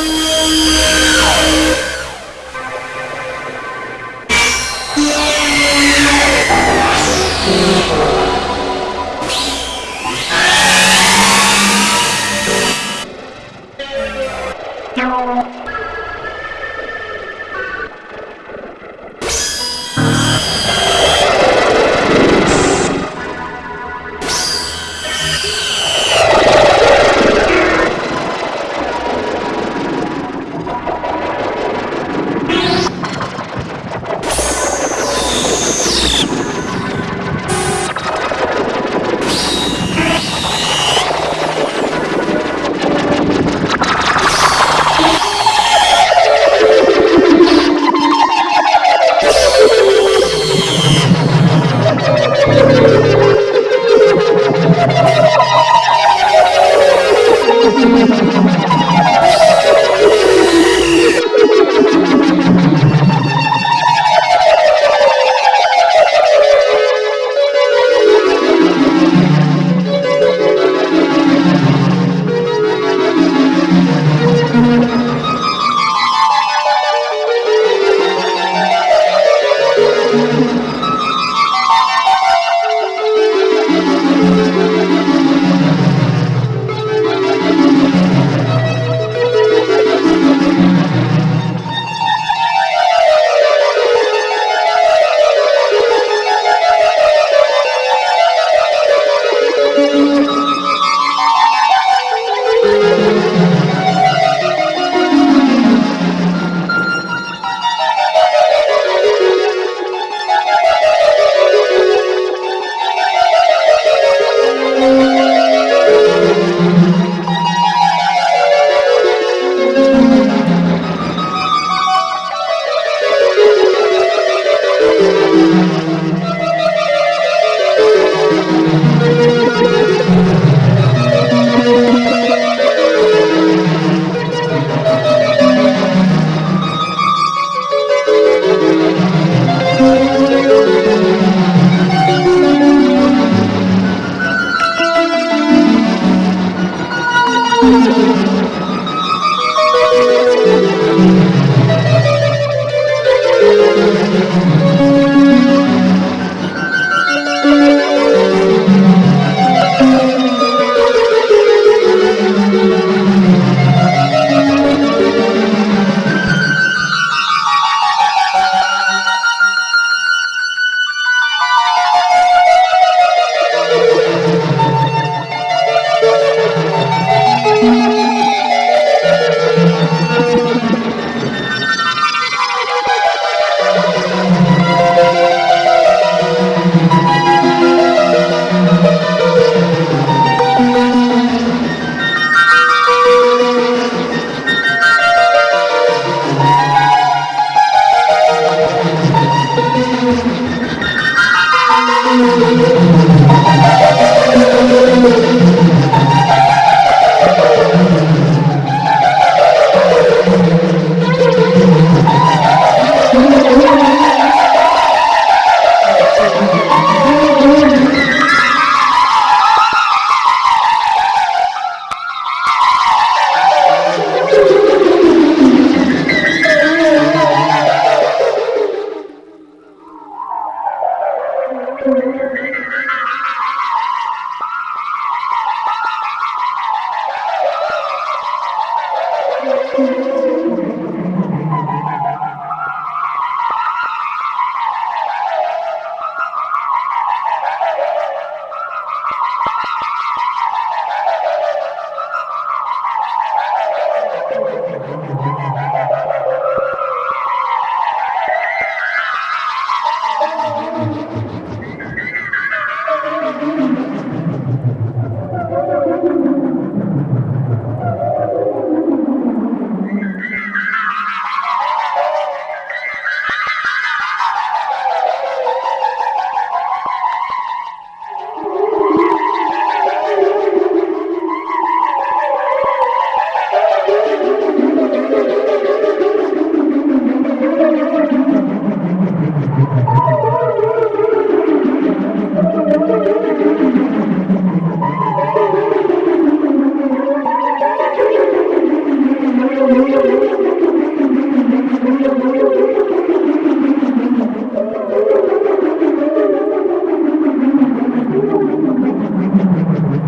t h a you.